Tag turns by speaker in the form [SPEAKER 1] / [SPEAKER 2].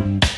[SPEAKER 1] Bye.